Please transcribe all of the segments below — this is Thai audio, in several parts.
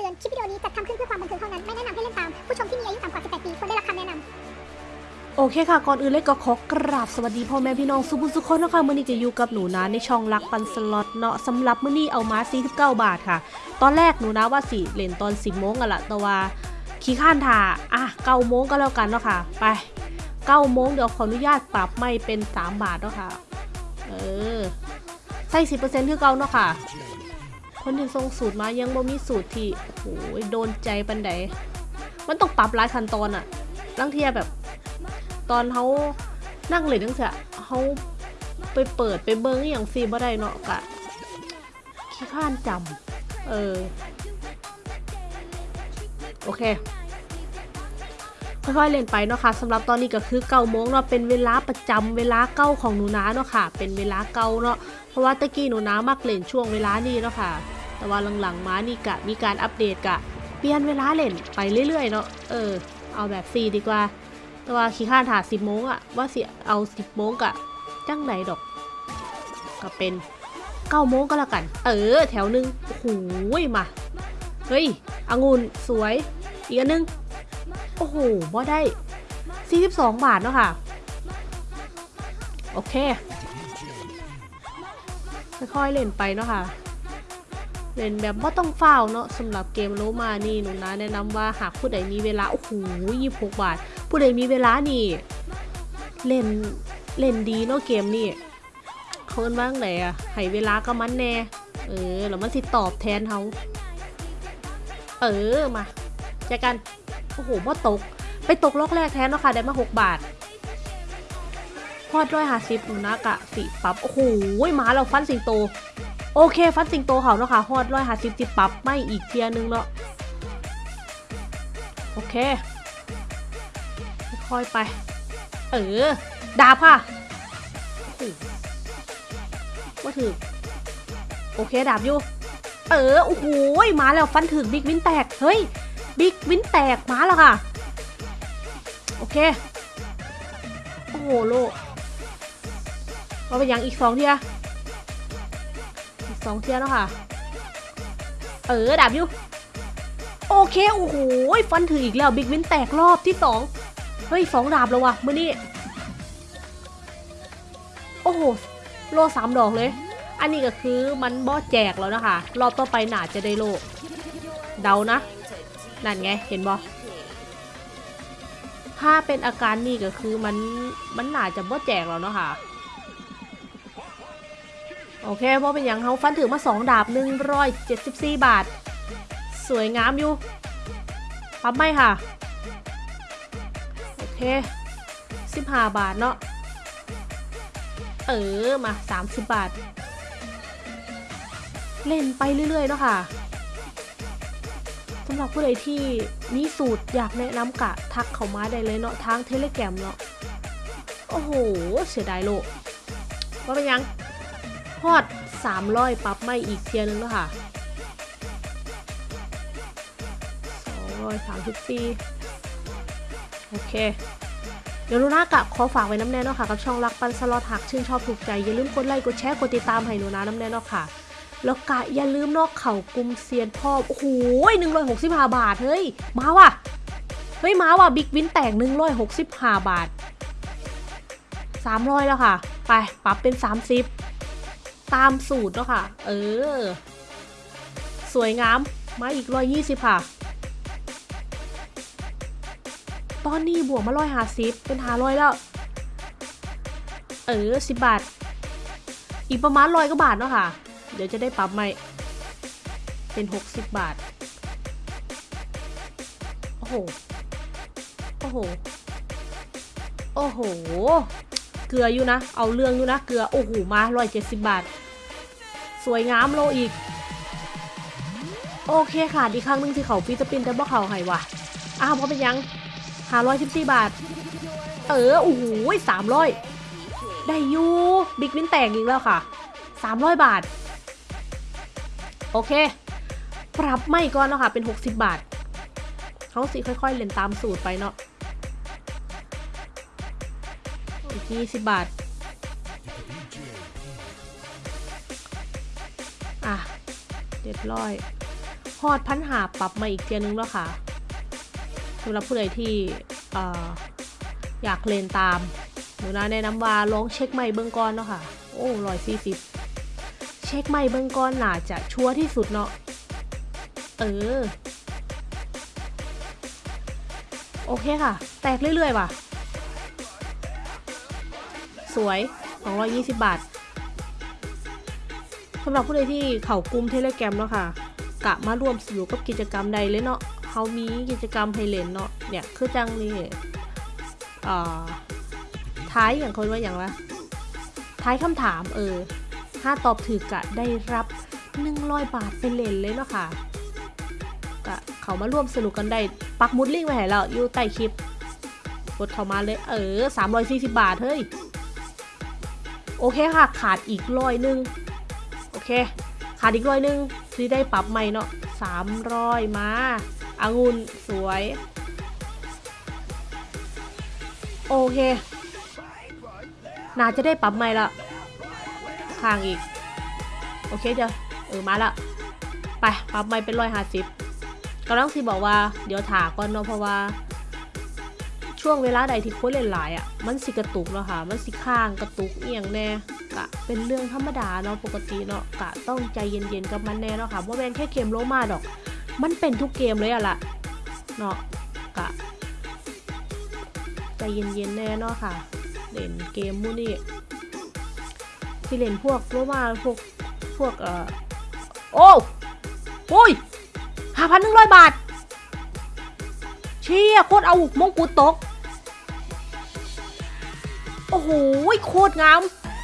ตือน คลิปวิดีโอนี้จัดทำขึ้นเพื่อความบันเทิงเท่านั้น ไม่แนะนำให้เล่นตาม ผู้ชมที่มีอายุต่ำกว่า 18 ปีควรได้รับคำแนะนำ โอเคค่ะ ก่อนอื่นเลยก็ขอกราบสวัสดีพ่อแม่พี่น้องสุภุสุคนนะคะมื่อนี้จะอยู่กับหนูนะในช่องรักปันสล็อตเนาะสำหรับมื่อนี้เอามา49บาทค่ะ ตอนแรกหนูนะว่าสิเล่นตอน10โมงกันละแต่ว่าขี้ข้านถ่าอะ9โมงก็แล้วกันเนาะค่ะ ไป9โมงเดี๋ยวขออนุญาตปรับไม่เป็น 3 บาทเนาะค่ะ เออ ใส่10%คือเก่าเนาะค่ะ คนที่ส่งสูตรมายังบ่มีสูตรที่โอ้ยโดนใจปันใดมันต้องปรับหลายขั้นตอนอะลังเทียแบบ ตอนเขานั่งเลยตั้งแต่เขาไปเปิดไปเบิ้งอย่างซีบ่ได้เนาะกะขี้ข้านจำเออ โอเคค่อยๆเล่นไปเนาะค่ะสำหรับตอนนี้ก็คือเก้าโมงเนาะเป็นเวลาประจำเวลาเก้าของหนูนาเนาะค่ะ เป็นเวลาเก้าเนาะ เพราะว่าตะกี้หนูน้ามักเล่นช่วงเวลานี้เนาะค่ะ แต่ว่าหลังๆมานี่กะมีการอัปเดตกะ เปลี่ยนเวลาเล่นไปเรื่อยๆเนาะ เออ เอาแบบฟรีดีกว่า แต่ว่าขี้ข้านถาสิบโมงอะว่าสิเอาสิบโมงกะจังไหนดอก ก็เป็นเก้าโมงก็แล้วกัน เออ แถวหนึงโอ้โหมา เฮ้ยองุ่นสวย อีกอันนึง โอ้โหบ่ได้ 42 บาทเนาะค่ะ โอเค ค่อยๆเล่นไปเนาะค่ะ เล่นแบบว่าต้องเฝ้าเนาะสำหรับเกมโลมานี่หนูนะแนะนำว่าหากผู้ใดมีเวลา โอ้โหยี่หกบาท ผู้ใดมีเวลานี่ เล่นเล่นดีเนาะเกมนี่เขาเอิ้นว่าไงอะให้เวลาก็มันแน่ เออแล้วมันสิตอบแทนเขาเออมาเจอกัน โอ้โหบ่ตก ไปตกล็อกแรกแทนเนาะค่ะ ได้มา 6 บาท พอดร้อยหาสิบหนูนะกะสิปับโอ้โหมาเราฟันสิงโต โอเค ฟันสิงโตเขาเนาะค่ะฮอดร้อยหาสิบสิปับไม่อีกเทียนึงเนาะโอเค ค่อยไป เออ ดาบค่ะว่าถือโอเค ดาบอยู่ เออ โอ้โหมาแล้วฟันถึงบิ๊กวินแตก เฮ้ย บิ๊กวินแตกมาแล้วค่ะ โอเค โอ้โห โล ว่าเป็นยังอีกสองเทียอีกสองเทียแล้วค่ะ เออดาบอยู่โอเค โอ้โหฟันถึงอีกแล้วบิ๊กวินแตกรอบที่สองเฮ้ยสองดาบแล้ววะเมื่อนี้โอ้โหโลสามดอกเลย อันนี้ก็คือมันบอแจกแล้วนะคะ รอบต่อไปหนาจะได้โลเดานะ นั่นไง เห็นบอถ้าเป็นอาการนี่ก็คือมันมันหนาจะบอแจกแล้วเนาะค่ะ โอเคเพราเป็นอย่างเขาฟันถือมาสองดาบหนึ่งร้อยเจ็ดสิบสี่บาท สวยงามอยู่ปั๊บไม่ค่ะ โอเคสิบห้าบาทเนาะ เออ มาสามสิบบาท เล่นไปเรื่อย ๆ เนาะค่ะสำหรับผู้ใดที่มีสูตรอยากแนะนำกะ ทักเข้ามาได้เลยเนาะทางเทเลแกรมเนาะ โอ้โห เสียดายโลกว่าเป็นยัง ฮอด300ปรับไม่อีกเทียนึงแล้วค่ะ234 โอเค เดี๋ยวลูน่ากะขอฝากไว้น้ำแน่เนาะค่ะ กับช่องรักปันสล็อตหักชื่นชอบถูกใจ อย่าลืมกดไลค์กดแชร์กดติดตามให้หนูนะน้ำแน่เนาะค่ะ แล้วกะอย่าลืมนอกเข่ากุมเซียนพ่อ โอ้โหหนึ่งร้อยหกสิบห้าบาท เฮ้ย มาว่ะ เฮ้ย มาว่ะ บิ๊กวินแตกหนึ่งร้อยหกสิบห้าบาทสามร้อยแล้วค่ะ ไป ปรับเป็นสามสิบ ตามสูตรเนาะค่ะ เออ สวยงาม มาอีกร้อยยี่สิบค่ะ ตอนนี้บวกมาร้อยห้าสิบเป็นห้าร้อยแล้ว เออสิบบาท อีกประมาณร้อยกว่าบาทเนาะค่ะ เดี๋ยวจะได้ปรับใหม่ เป็นหกสิบบาท โอ้โห โอ้โห โอ้โหเกลืออยู่นะ เอาเรื่องอยู่นะ เกลือ โอ้โห มาร้อยเจ็ดสิบบาท สวยงามโลอีก โอเคค่ะอีกครั้งนึงที่เขาฟิสปินแต่บ่เขาให้วะอ้าวเพราะเป็นยังหาร้อยสิบสี่บาท เออโอ้โหสามร้อยได้ยูบิ๊กวินแตกอีกแล้วค่ะสามร้อยบาท โอเค ปรับไม่ก่อนเนาะค่ะ เป็น60บบาทเขาสิค่อยๆเล่นตามสูตรไปเนาะอีก20บาท เจ็ดร้อยฮอดพันหาปรับมาอีกเทียนึงแล้วค่ะสำหรับผู้ใดที่ออยากเล่นตามหนูนะแนะนำว่าลองเช็คใหม่เบื้องก่อนเนาะค่ะ โอ้ร้อยสี่สิบเช็คใหม่เบื้องก่อนน่าจะชัวร์ที่สุดเนาะเออ โอเคค่ะ แตกเรื่อยๆว่ะ สวย 220 บาท สำหรับผู้ใดที่เขากลุ่มเทเลแกรมเนาะค่ะกะมาร่วมสนุกกับกิจกรรมใดเลยเนาะเขามีกิจกรรมให้เล่นเนาะเนี่ยคือจังนี่อ่าท้ายอย่างคนว่าอย่างละท้ายคำถามเออถ้าตอบถูกกะได้รับ100บาทไปเล่นเลยเนาะค่ะกะเขามาร่วมสนุกกันได้ปักมุดลิงก์ไว้ให้แล้วอยู่ใต้คลิปกดเข้ามาเลยเออ340 บาทเฮ้ยโอเคค่ะ ขาดอีกร้อยหนึ่ง เคขาดอีกร้อยหนึ่งที่ได้ปรับใหม่เนาะสามร้อยมาอางุ่นสวย โอเค น่าจะได้ปรับใหม่ละข้างอีก โอเคจ้ะเออมาละไปปรับใหม่เป็นร้อยห้าสิบกำลังสิบอกว่าเดี๋ยวถาก่อนเนาะเพราะว่า ช่วงเวลาใดที่คนเล่นหลายอะ มันสิกระตุกเนาะค่ะ มันสิข้างกระตุกเอียงแน่ กะเป็นเรื่องธรรมดาเนาะปกติเนาะกะต้องใจเย็นๆกับมันแน่เนาะค่ะว่าแมนแค่เกมโลมาดอก มันเป็นทุกเกมเลยอะล่ะเนาะกะใจเย็นๆแน่เนาะค่ะ เล่นเกมมูนี่ที่เล่นพวกโลมาพวกพวกเอ่อโอ้โอ้ยห้าพันหนึ่งร้อยบาท เชี่ยโคตรเอามงกุฎตก โอ้โหโคตรงาม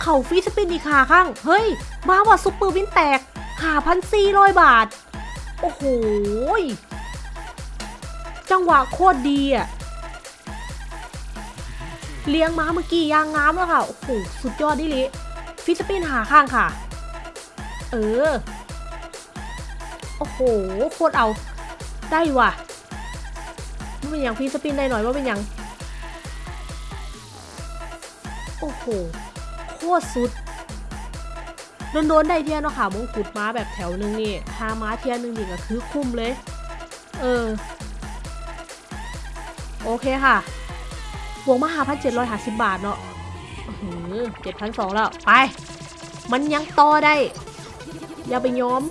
ข่าฟีสปินอีกขาข้าง เฮ้ย มาว่าซุปเปอร์วินแตกหาพันสี่ร้อยบาท โอ้โห จังหวะโคตรดีอะเลี้ยงม้าเมื่อกี้ยางงามแล้วค่ะ โอ้โห สุดยอดดิลิฟิสปินหาข้างค่ะ เออ โอ้โห โคตรเอา ได้ว่ะว่เป็นอย่างพี่สปินได้หน่อยว่าเป็นอย่าง โอ้โห ตรสุดโดนๆได้เทียนเนาะค่ะมงกุฎม้าแบบแถวหนึงนี่หาม้าเทียนหนึ่งนี่ก็คือคุ้มเลย เออ โอเคค่ะบวกมาหาพันเจ็ดร้อยหาสิบบาทเนาะเจ็ดพันสองแล้ว ไป มันยังต่อได้ อย่าไปย้อม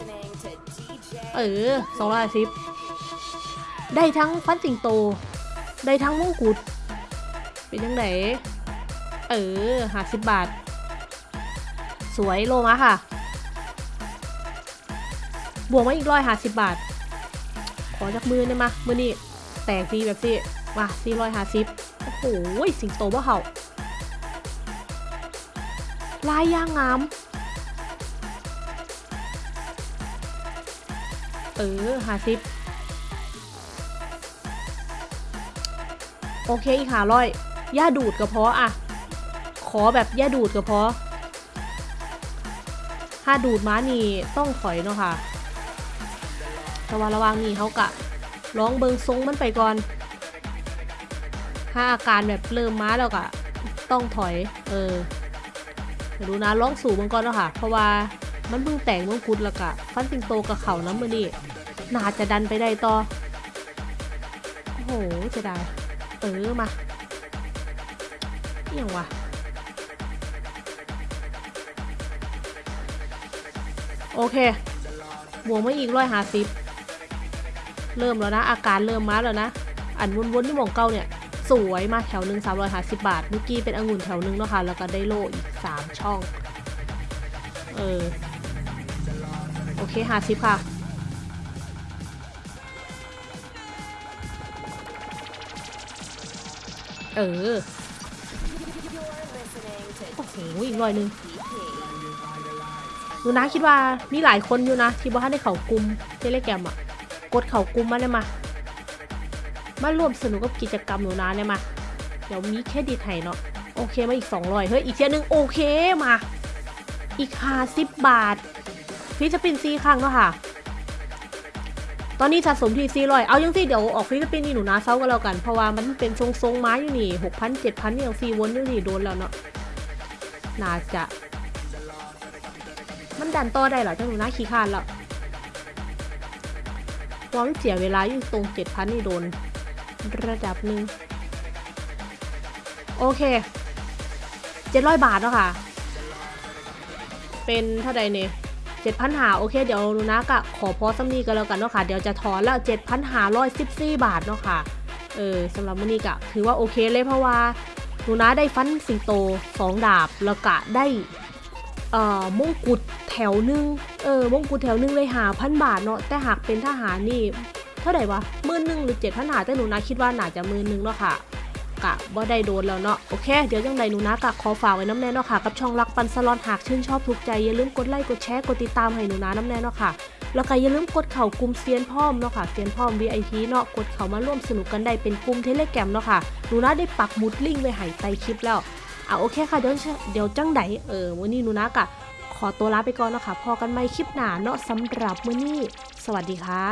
เออสองร้อยสิบได้ทั้งฟันสิงโต ได้ทั้งมงกุฎเป็นยังไงเออหาสิบบาท สวยโลมาค่ะ บวกมาอีกร้อยหาสิบบาท ขอจากมือได้มามือนี่แตกดีแบบสิมาสี่ร้อยหาสิบโอ้โหสิงโตว่เห่าลายย่างงามเออหาสิบโอเคอีกหาร้อยย่าดูดก็พออะขอแบบย่าดูดก็พอ ถ้าดูดม้านี่ต้องถอยเนาะค่ะแต่ว่าระวังนี่เขากะร้องเบิงทรงมันไปก่อน ถ้าอาการแบบเริ่มม้าแล้วกะต้องถอย เออเดี๋ยวดูนะร้องสู่มันก่อนเนาะค่ะ เพราะว่ามันเพิ่งแต่งมงกุฎแล้วกะฟันสิงโตกับเขาน้ำมือนี่น่าจะดันไปได้ต่อ โอ้โหจะได้ เออมาอหย่างวะ โอเค บวกมาอีกร้อยหาสิบเริ่มแล้วนะ อาการเริ่มมาแล้วนะ อันวนๆที่หมองเก้าเนี่ย สวยมาแถวหนึ่งสามร้อยหาสิบบาท เมื่อกี้เป็นองุ่นแถวหนึ่งเนาะค่ะ แล้วก็ได้โลอีกสามช่อง เออ โอเคหาสิบค่ะเออ โอ้โหอีกร้อยหนึ่ง นูนะคิดว่ามีหลายคนอยู่นะที่บ่ทันได้เขากลุ่มเทเลแกรมอะ กดเขากลุ่มมาเลยมา มาร่วมสนุกกับกิจกรรมหนูนะเนี่ยมา เดี๋ยวมีเครดิตให้เนาะ โอเคมาอีก 200 เฮ้ย อีกเทียหนึง โอเคมา อีก50บาทฟิสปินซีครั้งเนาะค่ะ ตอนนี้สะสมที่400เอายังสิเดี๋ยวออกฟิลิปปินส์นี่หนูนะเซากันแล้วกัน เพราะว่ามันเป็นทรงทรงๆไม้อยู่นี่6,000 7,000นี่ยังฟรีวนอยู่นี่โดนแล้วเนาะ น่าจะ มันดันต่อได้เหรอเจ้าหนูนะขี้คร้านแล้วราะว่ามันเสียเวลาอยู่ตรงเจ็ดพันนี่โดน ระดับหนึ่งโอเคเจ็ดร้อยบาทเนาะค่ะ เป็นเท่าใดเนี่ยเจ็ดพันหาโอเคเดี๋ยวหนูนะกะขอพอสำนีกันแล้วกันเนาะค่ะ เดี๋ยวจะถอนแล้วเจ็ดพันหาร้อยสิบสี่บาทเนาะค่ะ เออสำหรับมื้อนี้กะถือว่าโอเคเลยเพราะว่าหนูนะได้ฟันสิงโตสองดาบแล้วกะได้เอ่อมงกุฎ แถวหนึง เออมงกุฎแถวหนึงเลยหาพันบาทเนาะ แต่หากเป็นทหารนี่ เท่าไหร่วะมื่นหนึ่งหรือเจ็ดพันหาแต่หนูนะคิดว่าน่าจะมื่นหนึ่งเนาะค่ะ กะบ่ได้โดนแล้วเนาะ โอเค เดี๋ยวยังไงหนูนะกะขอฝากไว้น้ำแน่เนาะค่ะ กับช่องรักปันสลอนหากชื่นชอบถูกใจอย่าลืมกดไลค์กดแชร์กดติดตามให้หนูนะน้ำแน่เนาะค่ะแล้วก็อย่าลืมกดเข่ากลุ่มเซียนพ่อมเนาะค่ะเซียนพ่อม VIP เนาะกดเข้ามาร่วมสนุกกันได้เป็นกลุ่ม Telegram เนาะค่ะหนูนะได้ปักหมุดลิงก์ไว้ให้ใต้คลิปแล้วอะโอเคค่ะเดี๋ยวเดี๋ยวจังไดเออวันนี้หนูนะกะ ขอตัวลาไปก่อนนะคะพอกันใหม่คลิปหน้าเนาะสำหรับมื้อนี้ สวัสดีค่ะ